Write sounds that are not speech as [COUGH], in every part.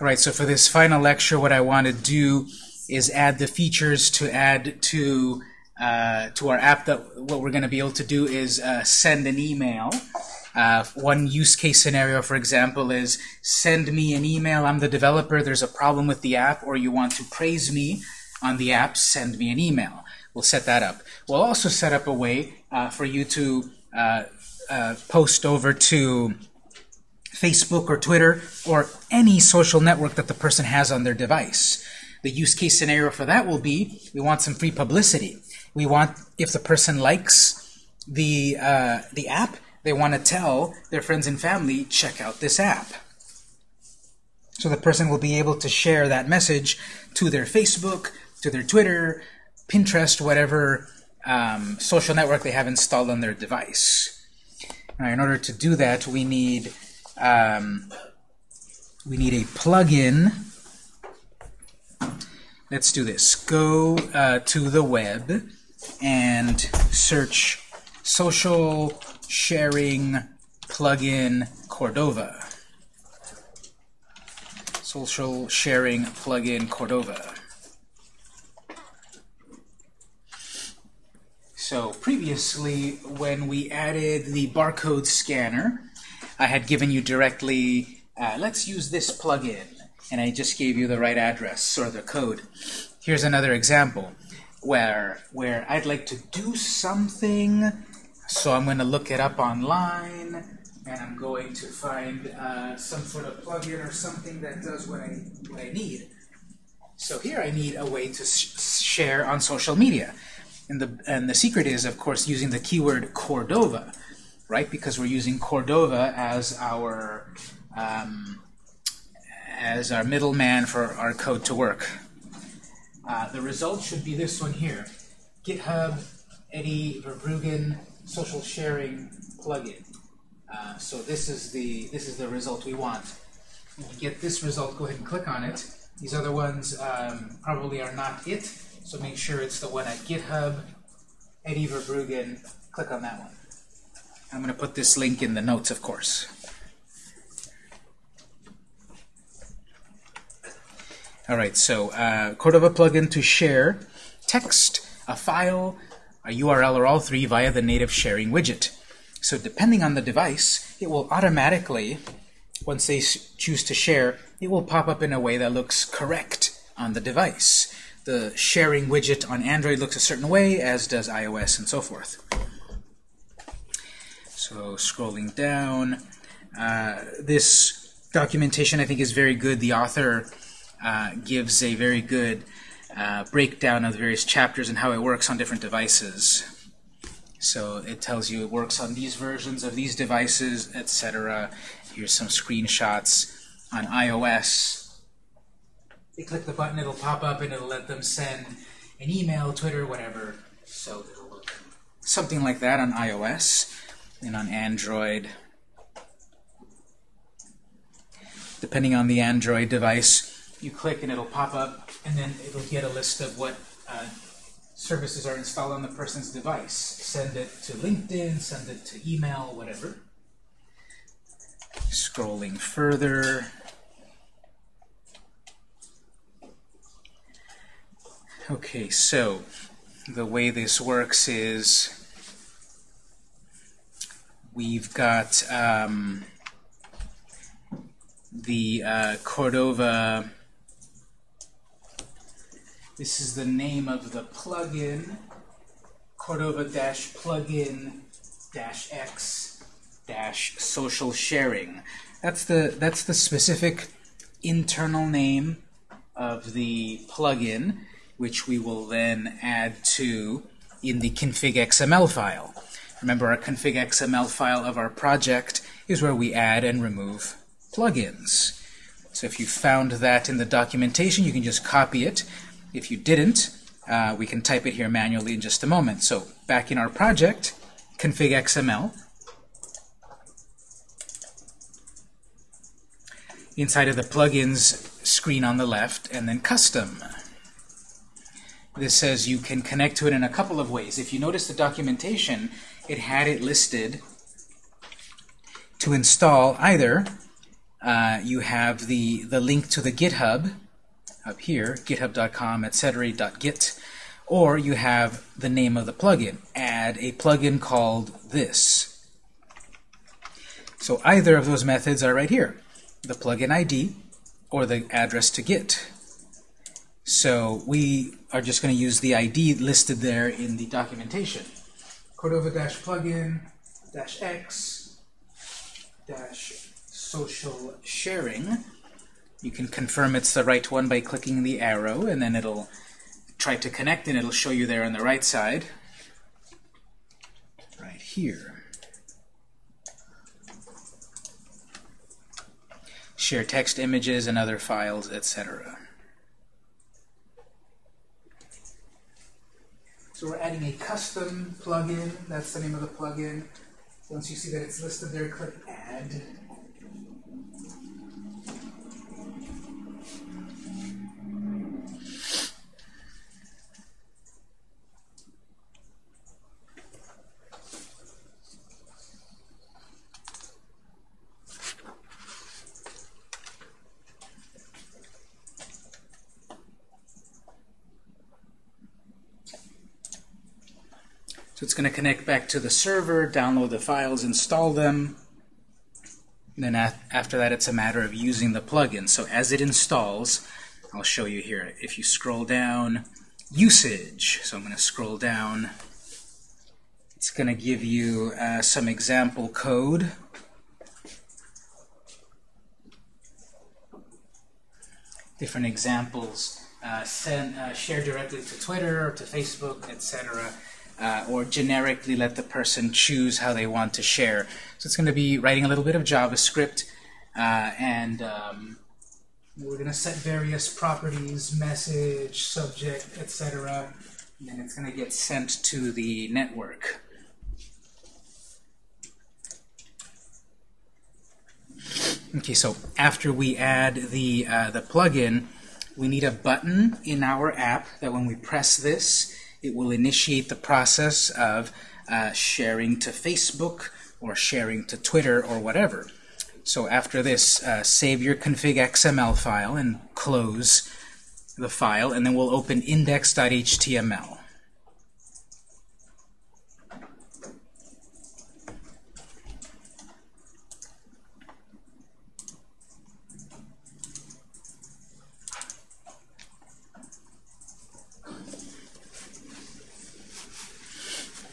All right, so for this final lecture, what I want to do is add the features to add to uh, to our app. That what we're going to be able to do is uh, send an email. Uh, one use case scenario, for example, is send me an email. I'm the developer. There's a problem with the app, or you want to praise me on the app. Send me an email. We'll set that up. We'll also set up a way uh, for you to uh, uh, post over to Facebook or Twitter or any social network that the person has on their device. The use case scenario for that will be we want some free publicity. We want, if the person likes the, uh, the app, they want to tell their friends and family, check out this app. So the person will be able to share that message to their Facebook, to their Twitter, Pinterest, whatever um, social network they have installed on their device. Now, in order to do that, we need um, we need a plugin. Let's do this. Go uh, to the web and search social sharing plugin Cordova. Social sharing plugin Cordova. So previously, when we added the barcode scanner, I had given you directly, uh, let's use this plugin, and I just gave you the right address or the code. Here's another example where where I'd like to do something, so I'm going to look it up online, and I'm going to find uh, some sort of plugin or something that does what I what I need. So here I need a way to sh share on social media. And the, and the secret is, of course, using the keyword Cordova, right? Because we're using Cordova as our um, as our middleman for our code to work. Uh, the result should be this one here. GitHub Eddy Verbruggen social sharing plugin. Uh, so this is the this is the result we want. When you get this result, go ahead and click on it. These other ones um, probably are not it. So make sure it's the one at GitHub, Eddy Verbruggen. Click on that one. I'm going to put this link in the notes, of course. All right, so uh, Cordova plugin to share text, a file, a URL, or all three via the native sharing widget. So depending on the device, it will automatically, once they choose to share, it will pop up in a way that looks correct on the device the sharing widget on Android looks a certain way, as does iOS and so forth. So scrolling down, uh, this documentation I think is very good. The author uh, gives a very good uh, breakdown of the various chapters and how it works on different devices. So it tells you it works on these versions of these devices, etc. Here's some screenshots on iOS they click the button, it'll pop up and it'll let them send an email, Twitter, whatever. So it'll something like that on iOS and on Android. Depending on the Android device, you click and it'll pop up and then it'll get a list of what uh, services are installed on the person's device. Send it to LinkedIn, send it to email, whatever. Scrolling further, Okay, so the way this works is we've got um, the uh, Cordova. This is the name of the plugin, Cordova-plugin-x-social sharing. That's the that's the specific internal name of the plugin which we will then add to in the config XML file. Remember, our config XML file of our project is where we add and remove plugins. So if you found that in the documentation, you can just copy it. If you didn't, uh, we can type it here manually in just a moment. So back in our project, config XML, inside of the plugins screen on the left, and then custom this says you can connect to it in a couple of ways. If you notice the documentation, it had it listed to install either uh, you have the, the link to the GitHub up here, github.com, etc. .git, or you have the name of the plugin. Add a plugin called this. So either of those methods are right here, the plugin ID or the address to Git. So we are just going to use the ID listed there in the documentation. Cordova-plugin-x dash social sharing. You can confirm it's the right one by clicking the arrow, and then it'll try to connect, and it'll show you there on the right side. Right here. Share text images and other files, etc. So we're adding a custom plugin. That's the name of the plugin. Once you see that it's listed there, click Add. Going to connect back to the server, download the files, install them. And then after that, it's a matter of using the plugin. So as it installs, I'll show you here. If you scroll down, usage. So I'm going to scroll down. It's going to give you uh, some example code. Different examples. Uh, uh, share directly to Twitter, to Facebook, etc uh, or generically let the person choose how they want to share. So it's going to be writing a little bit of JavaScript, uh, and um, we're going to set various properties, message, subject, etc., and it's going to get sent to the network. Okay, so after we add the, uh, the plugin, we need a button in our app that when we press this, it will initiate the process of uh, sharing to Facebook or sharing to Twitter or whatever. So after this, uh, save your config XML file and close the file, and then we'll open index.html.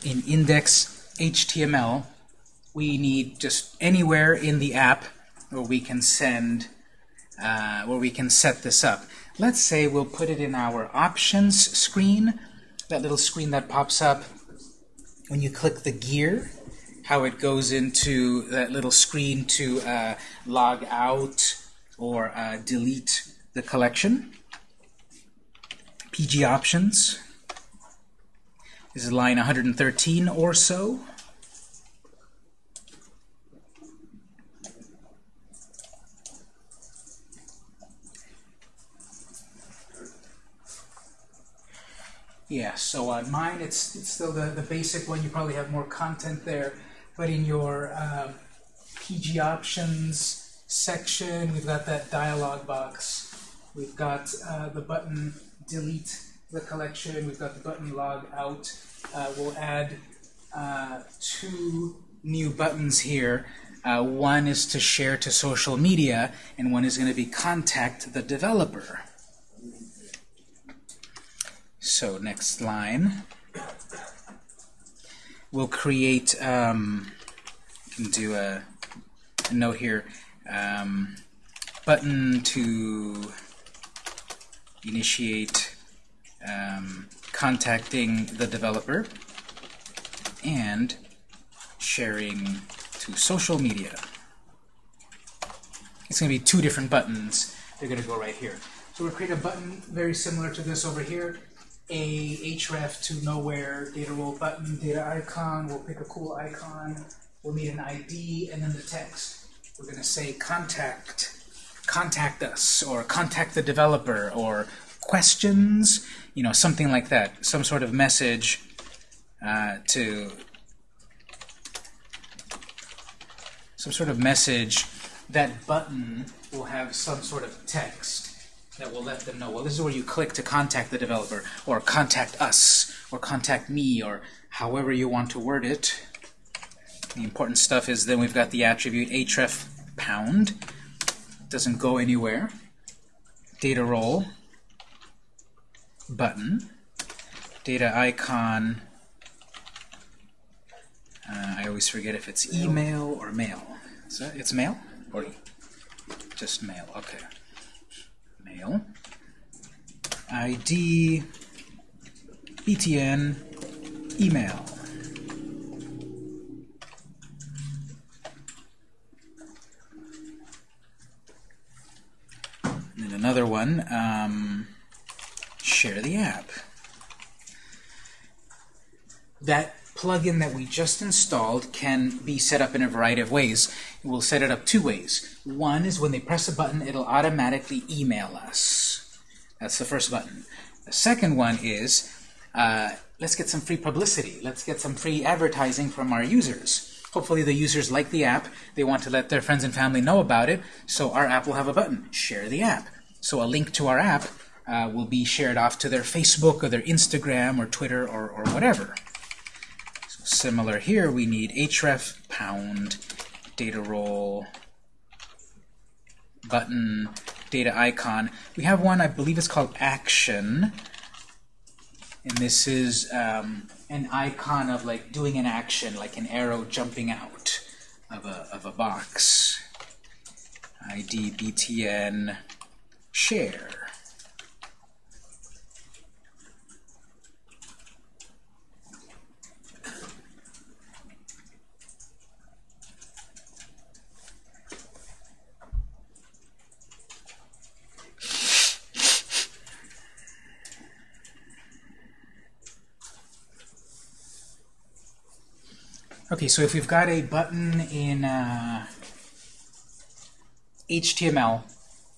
in index HTML, we need just anywhere in the app where we can send, uh, where we can set this up. Let's say we'll put it in our options screen, that little screen that pops up when you click the gear, how it goes into that little screen to uh, log out or uh, delete the collection. PG options. This is line 113 or so. Yeah, so on mine, it's, it's still the, the basic one. You probably have more content there. But in your uh, PG options section, we've got that dialog box. We've got uh, the button delete the collection. We've got the button log out uh, we'll add uh, two new buttons here. Uh, one is to share to social media, and one is going to be contact the developer. So next line, we'll create, um, can do a, a note here, um, button to initiate um, contacting the developer and sharing to social media. It's going to be two different buttons. They're going to go right here. So we'll create a button very similar to this over here. A href to nowhere data role button, data icon. We'll pick a cool icon. We'll need an ID and then the text. We're going to say contact, contact us, or contact the developer, or questions, you know, something like that, some sort of message uh, to some sort of message that button will have some sort of text that will let them know, well, this is where you click to contact the developer, or contact us, or contact me, or however you want to word it. The important stuff is then we've got the attribute href pound. Doesn't go anywhere. Data role button. Data icon. Uh, I always forget if it's email or mail. Is that it's mail or just mail? Okay. Mail. ID. BTN. Email. And another one, um, share the app. That plugin that we just installed can be set up in a variety of ways. We'll set it up two ways. One is when they press a button, it'll automatically email us. That's the first button. The second one is, uh, let's get some free publicity. Let's get some free advertising from our users. Hopefully the users like the app. They want to let their friends and family know about it. So our app will have a button, share the app. So a link to our app uh, will be shared off to their Facebook or their Instagram or Twitter or, or whatever. Similar here, we need href pound data role button data icon. We have one, I believe it's called action. And this is um, an icon of like doing an action, like an arrow jumping out of a, of a box. ID btn share. Okay, so if we've got a button in uh, HTML,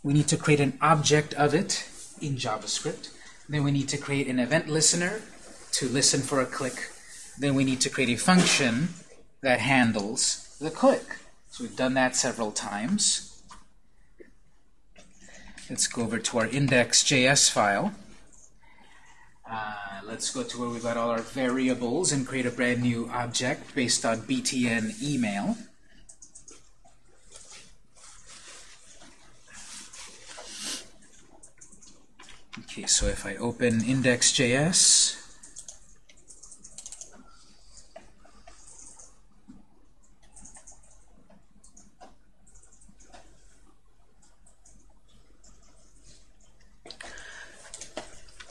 we need to create an object of it in JavaScript. Then we need to create an event listener to listen for a click. Then we need to create a function that handles the click. So we've done that several times. Let's go over to our index.js file. Uh, let's go to where we've got all our variables and create a brand new object based on btn email. Okay, so if I open index.js,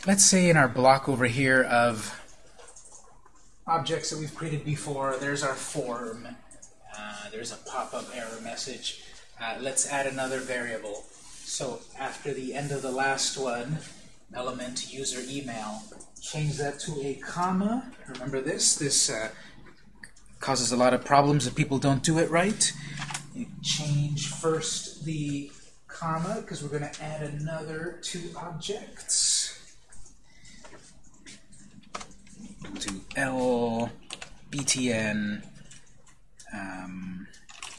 let's say in our block over here of objects that we've created before, there's our form. Uh, there's a pop-up error message. Uh, let's add another variable. So after the end of the last one, element user email, change that to a comma. Remember this? This uh, causes a lot of problems if people don't do it right. You change first the comma because we're going to add another two objects. To L btn um,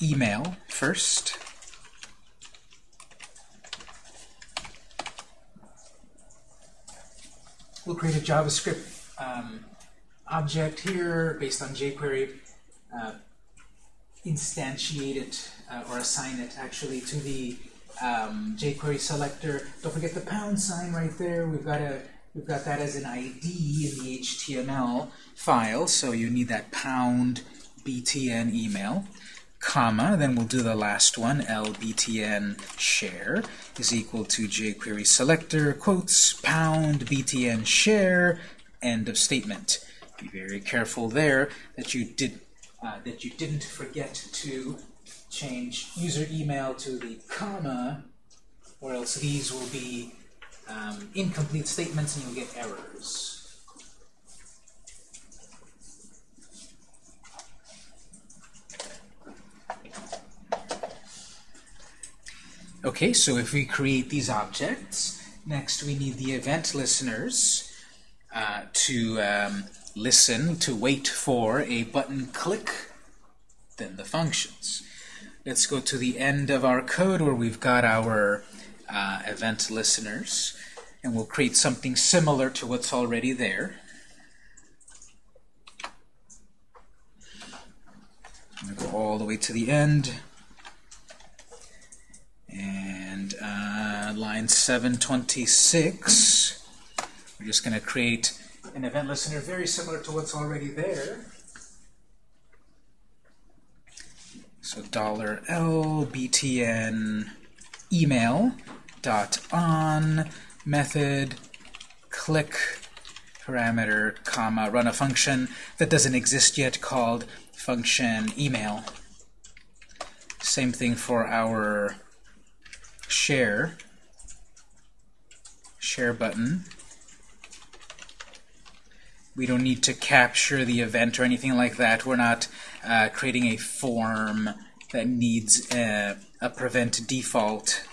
email first. We'll create a JavaScript um, object here based on jQuery, uh, instantiate it uh, or assign it actually to the um, jQuery selector. Don't forget the pound sign right there. We've got a We've got that as an ID in the HTML file, so you need that pound btn email, comma, then we'll do the last one, lbtn share is equal to jQuery selector, quotes, pound btn share, end of statement. Be very careful there that you did uh, that you didn't forget to change user email to the comma, or else these will be um, incomplete statements and you'll get errors. Okay, so if we create these objects, next we need the event listeners uh, to um, listen, to wait for a button click, then the functions. let's go to the end of our code where we've got our uh, event listeners, and we'll create something similar to what's already there. I'm to go all the way to the end. And uh, line 726, we're just going to create an event listener very similar to what's already there. So dollar $L btn email dot on method click parameter comma run a function that doesn't exist yet called function email. Same thing for our share share button. We don't need to capture the event or anything like that. We're not uh, creating a form that needs a, a prevent default.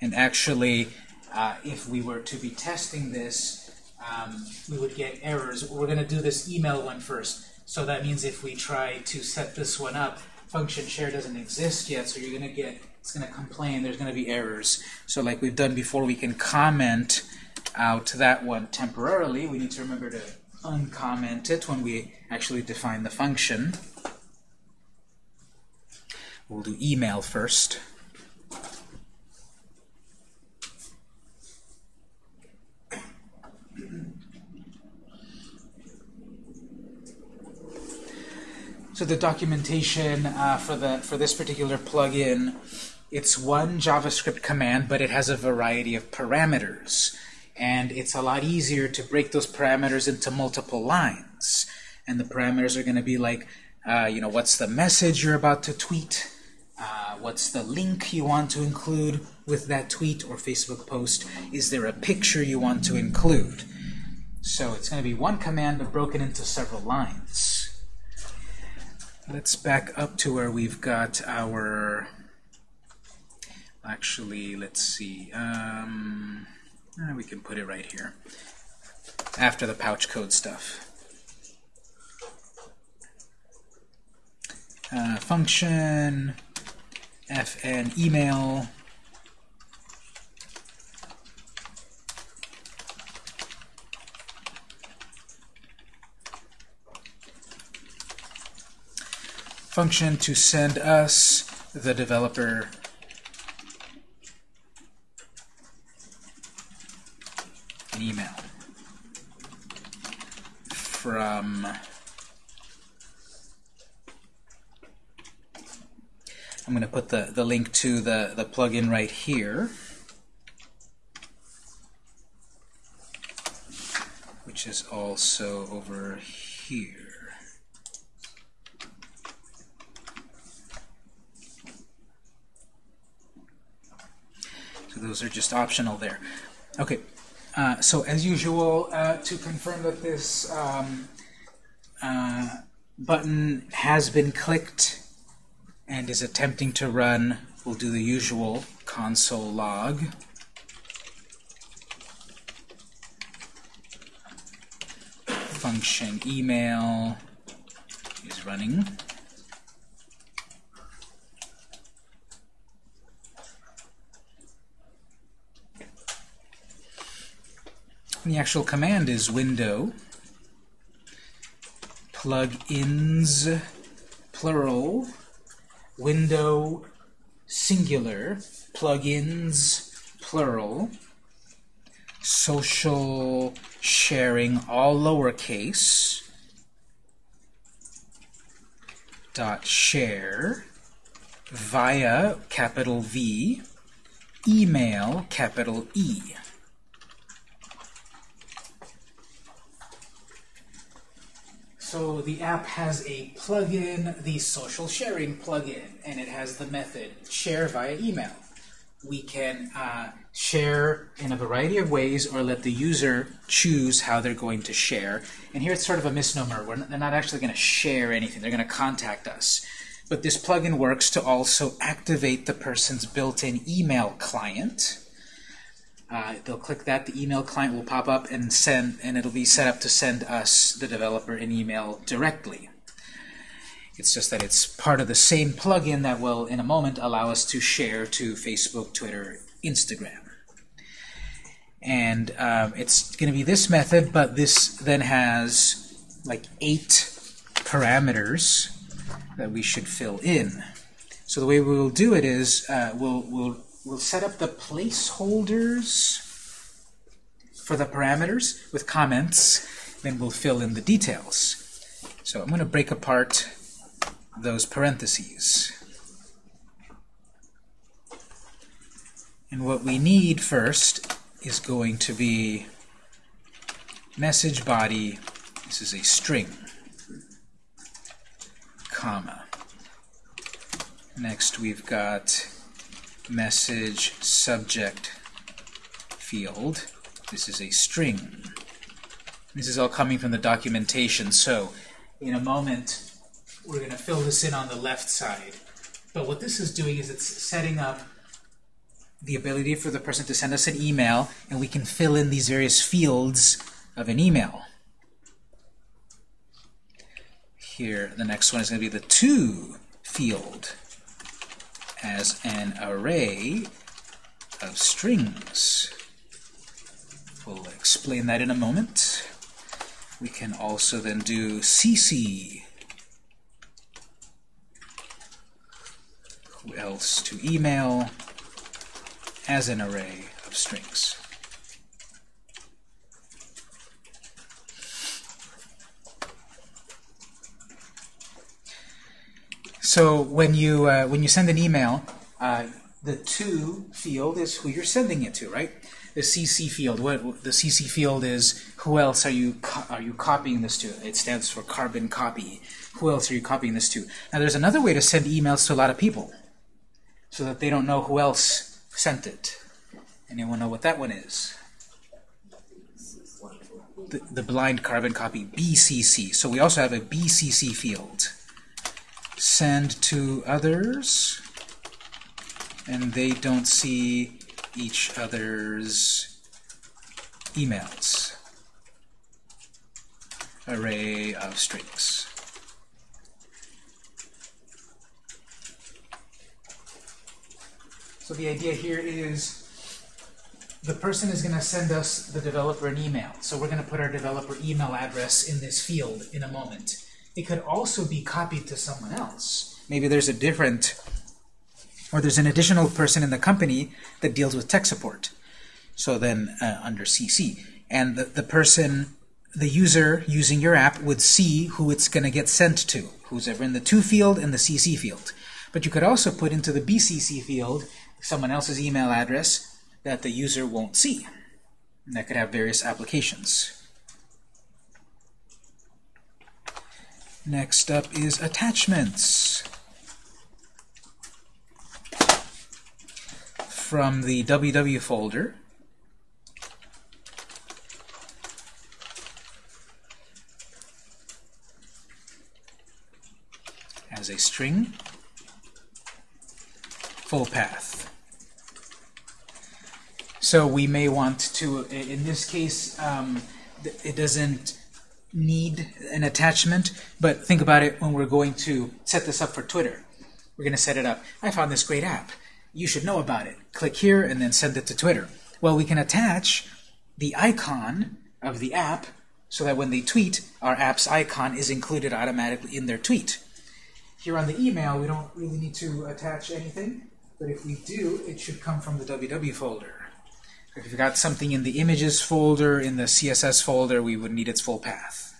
And actually, uh, if we were to be testing this, um, we would get errors. We're going to do this email one first. So that means if we try to set this one up, function share doesn't exist yet, so you're going to get, it's going to complain, there's going to be errors. So like we've done before, we can comment out that one temporarily. We need to remember to uncomment it when we actually define the function. We'll do email first. So the documentation uh, for the for this particular plugin, it's one JavaScript command, but it has a variety of parameters, and it's a lot easier to break those parameters into multiple lines. And the parameters are going to be like, uh, you know, what's the message you're about to tweet? Uh, what's the link you want to include with that tweet or Facebook post? Is there a picture you want to include? So it's going to be one command but broken into several lines. Let's back up to where we've got our, actually, let's see, um, eh, we can put it right here, after the pouch code stuff. Uh, function, fn email, function to send us, the developer, an email. From I'm going to put the, the link to the, the plugin right here, which is also over here. Those are just optional there. Okay, uh, so as usual, uh, to confirm that this um, uh, button has been clicked and is attempting to run, we'll do the usual console log. Function email is running. And the actual command is window plugins plural window singular plugins plural social sharing all lowercase dot share via capital V email capital E So the app has a plugin, the social sharing plugin, and it has the method share via email. We can uh, share in a variety of ways or let the user choose how they're going to share. And here it's sort of a misnomer. We're not, they're not actually going to share anything. They're going to contact us. But this plugin works to also activate the person's built-in email client uh, they'll click that, the email client will pop up and send, and it'll be set up to send us, the developer, an email directly. It's just that it's part of the same plugin that will, in a moment, allow us to share to Facebook, Twitter, Instagram. And um, it's going to be this method, but this then has like eight parameters that we should fill in. So the way we will do it is uh, we'll, we'll, we'll set up the placeholders for the parameters with comments, then we'll fill in the details. So I'm going to break apart those parentheses. And what we need first is going to be message body, this is a string, comma. Next we've got message subject field. This is a string. This is all coming from the documentation, so in a moment we're going to fill this in on the left side. But what this is doing is it's setting up the ability for the person to send us an email, and we can fill in these various fields of an email. Here, the next one is going to be the to field as an array of strings. We'll explain that in a moment. We can also then do CC. Who else to email as an array of strings. So when you uh, when you send an email, uh, the to field is who you're sending it to, right? The CC field, what the CC field is, who else are you are you copying this to? It stands for carbon copy. Who else are you copying this to? Now there's another way to send emails to a lot of people, so that they don't know who else sent it. Anyone know what that one is? The, the blind carbon copy, BCC. So we also have a BCC field send to others, and they don't see each other's emails. Array of strings. So the idea here is the person is going to send us, the developer, an email. So we're going to put our developer email address in this field in a moment. It could also be copied to someone else. Maybe there's a different, or there's an additional person in the company that deals with tech support. So then uh, under CC. And the, the person, the user using your app would see who it's going to get sent to, who's ever in the to field and the CC field. But you could also put into the BCC field someone else's email address that the user won't see. And that could have various applications. Next up is attachments. From the WW folder, as a string, full path. So we may want to, in this case, um, it doesn't need an attachment, but think about it when we're going to set this up for Twitter. We're going to set it up. I found this great app. You should know about it. Click here and then send it to Twitter. Well, we can attach the icon of the app so that when they tweet, our app's icon is included automatically in their tweet. Here on the email, we don't really need to attach anything, but if we do, it should come from the WW folder. If you've got something in the images folder, in the CSS folder, we would need its full path.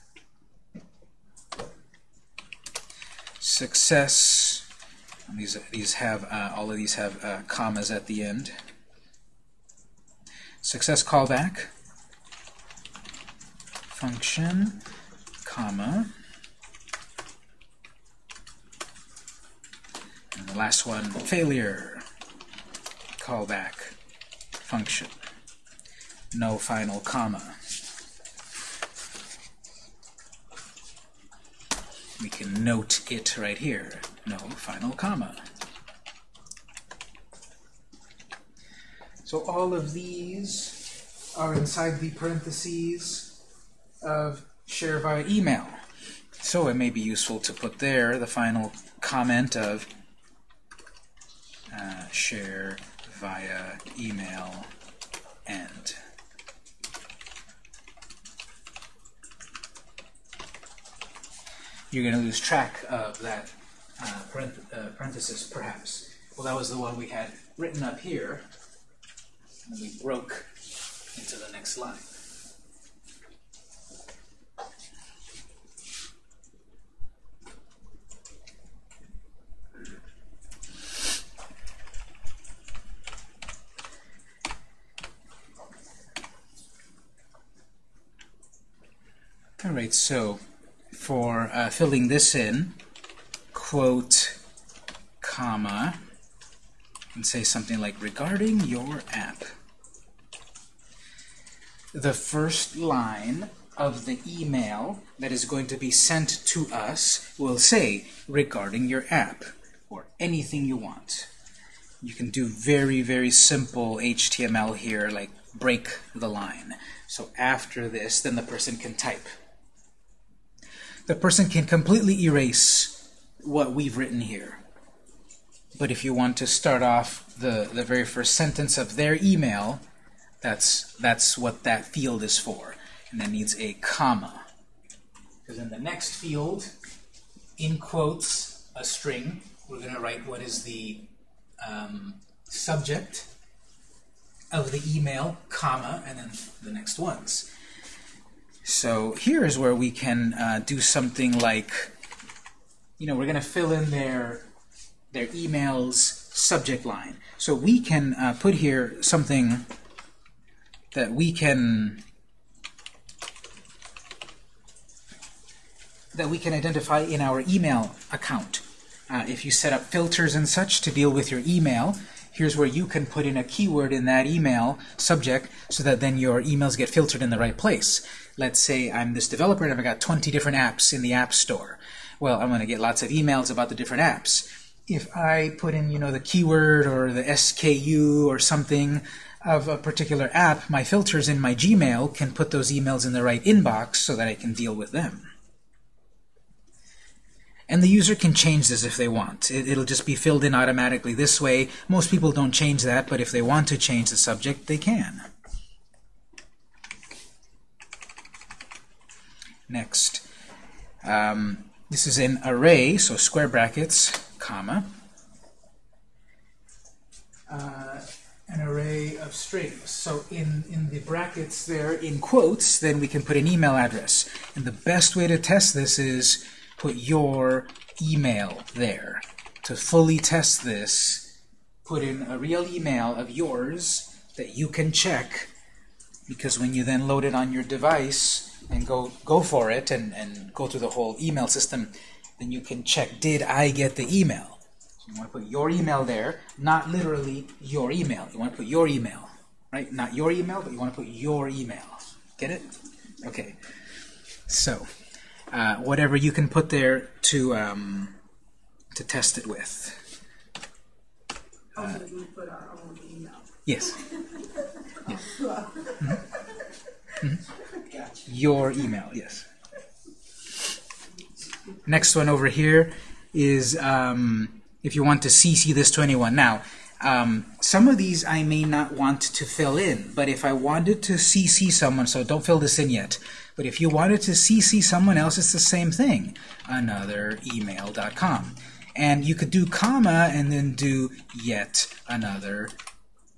success. These these have uh, all of these have uh, commas at the end. Success callback function comma and the last one failure callback function no final comma we can note it right here. No final comma. So all of these are inside the parentheses of share via email. So it may be useful to put there the final comment of uh, share via email and. You're going to lose track of that uh, uh, parenthesis, perhaps. Well, that was the one we had written up here, and we broke into the next line. All right, so for uh, filling this in, quote, comma, and say something like, regarding your app. The first line of the email that is going to be sent to us will say, regarding your app, or anything you want. You can do very, very simple HTML here, like break the line. So after this, then the person can type the person can completely erase what we've written here. But if you want to start off the, the very first sentence of their email, that's, that's what that field is for. And that needs a comma. Because in the next field, in quotes, a string, we're going to write what is the um, subject of the email, comma, and then the next ones. So here is where we can uh, do something like, you know, we're going to fill in their, their email's subject line. So we can uh, put here something that we can that we can identify in our email account. Uh, if you set up filters and such to deal with your email, here's where you can put in a keyword in that email subject so that then your emails get filtered in the right place let's say I'm this developer and I've got 20 different apps in the App Store. Well, I'm going to get lots of emails about the different apps. If I put in, you know, the keyword or the SKU or something of a particular app, my filters in my Gmail can put those emails in the right inbox so that I can deal with them. And the user can change this if they want. It, will just be filled in automatically this way. Most people don't change that, but if they want to change the subject, they can. Next, um, this is an array, so square brackets, comma, uh, an array of strings. So in, in the brackets there, in quotes, then we can put an email address. And the best way to test this is put your email there. To fully test this, put in a real email of yours that you can check, because when you then load it on your device, and go go for it and, and go through the whole email system, then you can check, did I get the email? So you want to put your email there, not literally your email. You want to put your email, right? Not your email, but you want to put your email. Get it? Okay. So, uh, whatever you can put there to um, to test it with. Uh, yes. [LAUGHS] yes. Mm -hmm. Mm -hmm. Your email, yes. Next one over here is um, if you want to CC this to anyone. Now, um, some of these I may not want to fill in, but if I wanted to CC someone, so don't fill this in yet, but if you wanted to CC someone else, it's the same thing, another email.com. And you could do comma and then do yet another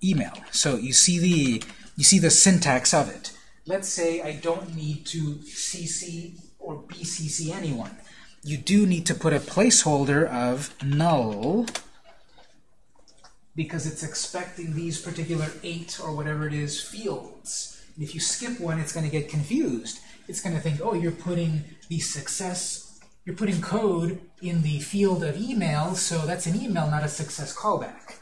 email. So you see the you see the syntax of it let's say I don't need to CC or BCC anyone. You do need to put a placeholder of null because it's expecting these particular eight or whatever it is fields. And if you skip one, it's going to get confused. It's going to think, oh, you're putting the success, you're putting code in the field of email, so that's an email, not a success callback.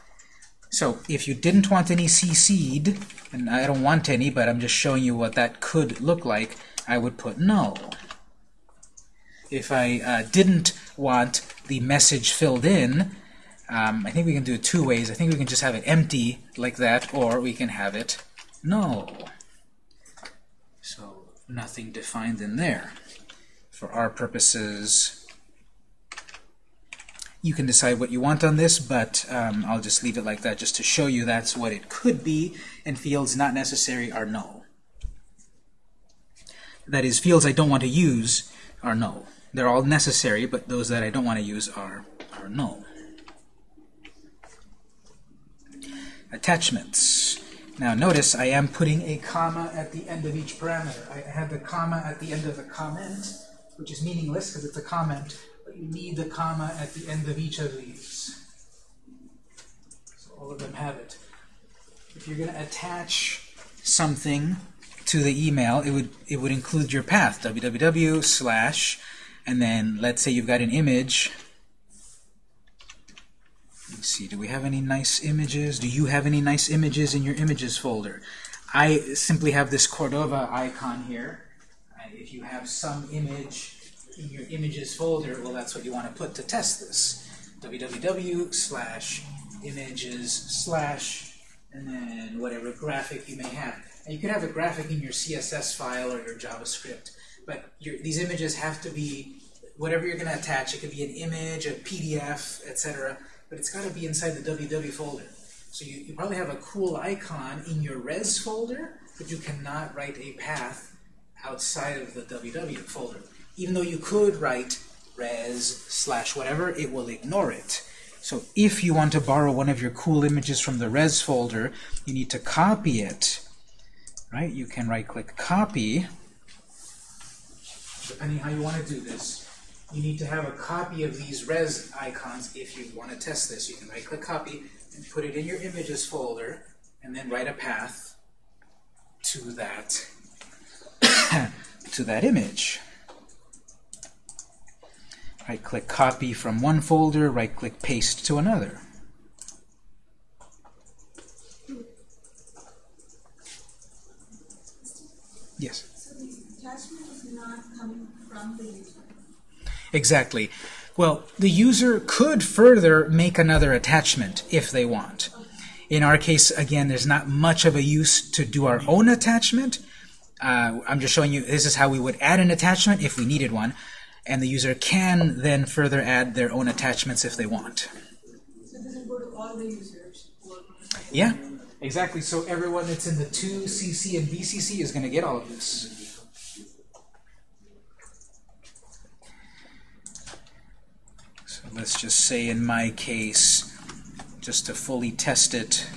So if you didn't want any CC'd, and I don't want any, but I'm just showing you what that could look like, I would put null. If I uh, didn't want the message filled in, um, I think we can do it two ways. I think we can just have it empty like that, or we can have it null. So nothing defined in there. for our purposes, you can decide what you want on this, but um, I'll just leave it like that just to show you that's what it could be, and fields not necessary are null. That is, fields I don't want to use are null. They're all necessary, but those that I don't want to use are, are null. Attachments. Now notice I am putting a comma at the end of each parameter. I have the comma at the end of the comment, which is meaningless because it's a comment, need the comma at the end of each of these. So all of them have it. If you're going to attach something to the email, it would it would include your path, www slash, and then let's say you've got an image Let's see, do we have any nice images? Do you have any nice images in your images folder? I simply have this Cordova icon here. If you have some image in your images folder, well, that's what you want to put to test this. www slash images slash and then whatever graphic you may have. And you could have a graphic in your CSS file or your JavaScript, but your, these images have to be whatever you're going to attach. It could be an image, a PDF, etc but it's got to be inside the www folder. So you, you probably have a cool icon in your res folder, but you cannot write a path outside of the www folder. Even though you could write res slash whatever, it will ignore it. So if you want to borrow one of your cool images from the res folder, you need to copy it. Right? You can right-click copy, depending how you want to do this you need to have a copy of these res icons if you want to test this. You can right-click copy and put it in your images folder and then write a path to that [COUGHS] to that image. Right-click copy from one folder, right-click paste to another. Yes? So the attachment is not coming from the user. Exactly. Well, the user could further make another attachment if they want. In our case, again, there's not much of a use to do our own attachment. Uh, I'm just showing you this is how we would add an attachment if we needed one. And the user can then further add their own attachments if they want. So does it go to all the users? Yeah, exactly. So everyone that's in the 2CC and BCC is going to get all of this. So let's just say in my case, just to fully test it,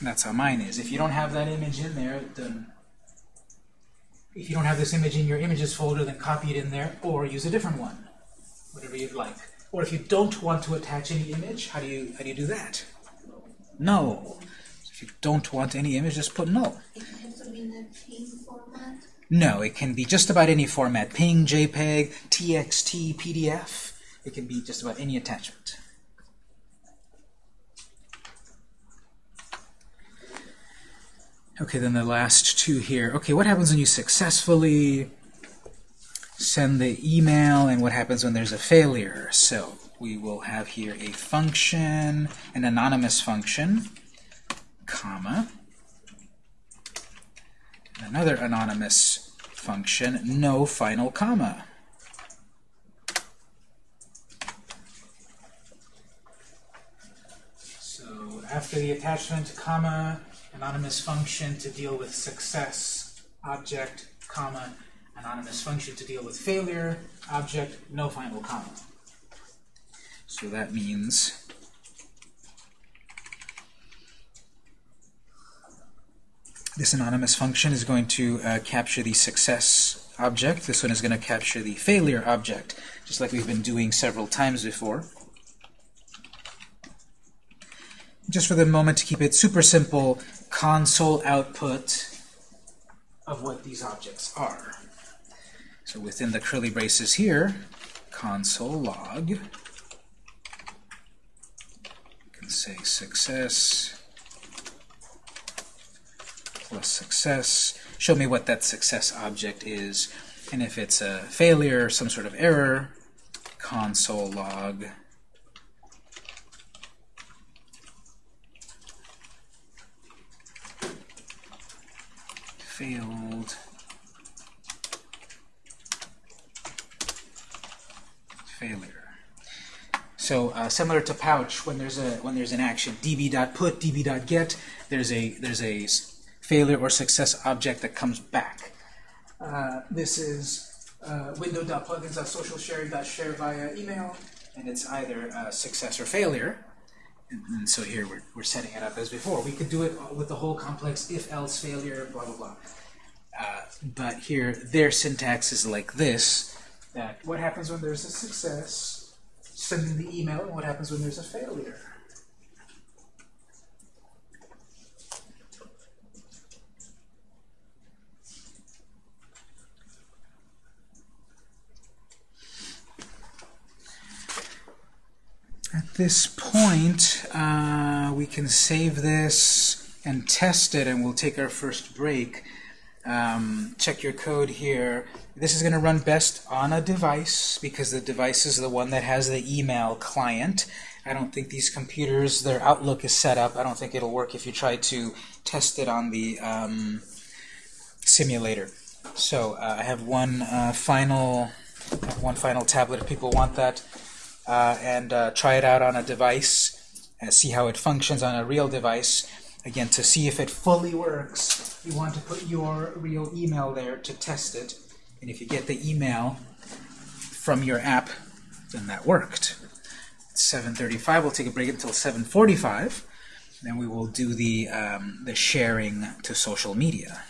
that's how mine is. If you don't have that image in there, then if you don't have this image in your images folder, then copy it in there or use a different one, whatever you'd like. Or if you don't want to attach any image, how do you how do you do that? No. If you don't want any image, just put no. It has to be in the PNG format. No, it can be just about any format. PNG, JPEG, TXT, PDF. It can be just about any attachment. Okay, then the last two here. Okay, what happens when you successfully send the email and what happens when there's a failure? So we will have here a function, an anonymous function, comma, another anonymous function, no final comma. So after the attachment, comma, anonymous function to deal with success, object, comma, anonymous function to deal with failure, object, no final comma. So that means This anonymous function is going to uh, capture the success object. This one is going to capture the failure object, just like we've been doing several times before. Just for the moment, to keep it super simple, console output of what these objects are. So within the curly braces here, console log, you can say success plus success. Show me what that success object is. And if it's a failure, some sort of error, console log field failure. So uh, similar to pouch, when there's a when there's an action db.put, db.get, there's a there's a failure or success object that comes back. Uh, this is uh, share via email, and it's either success or failure. And, so here we're, we're setting it up as before. We could do it with the whole complex if else failure, blah blah blah. Uh, but here, their syntax is like this: that what happens when there's a success, sending the email, and what happens when there's a failure. At this point, uh, we can save this and test it, and we'll take our first break. Um, check your code here. This is going to run best on a device because the device is the one that has the email client. I don't think these computers, their Outlook is set up. I don't think it'll work if you try to test it on the um, simulator. So uh, I have one uh, final, one final tablet if people want that, uh, and uh, try it out on a device and see how it functions on a real device. Again, to see if it fully works, you want to put your real email there to test it. And if you get the email from your app, then that worked. 7:35. We'll take a break until 7:45. Then we will do the um, the sharing to social media.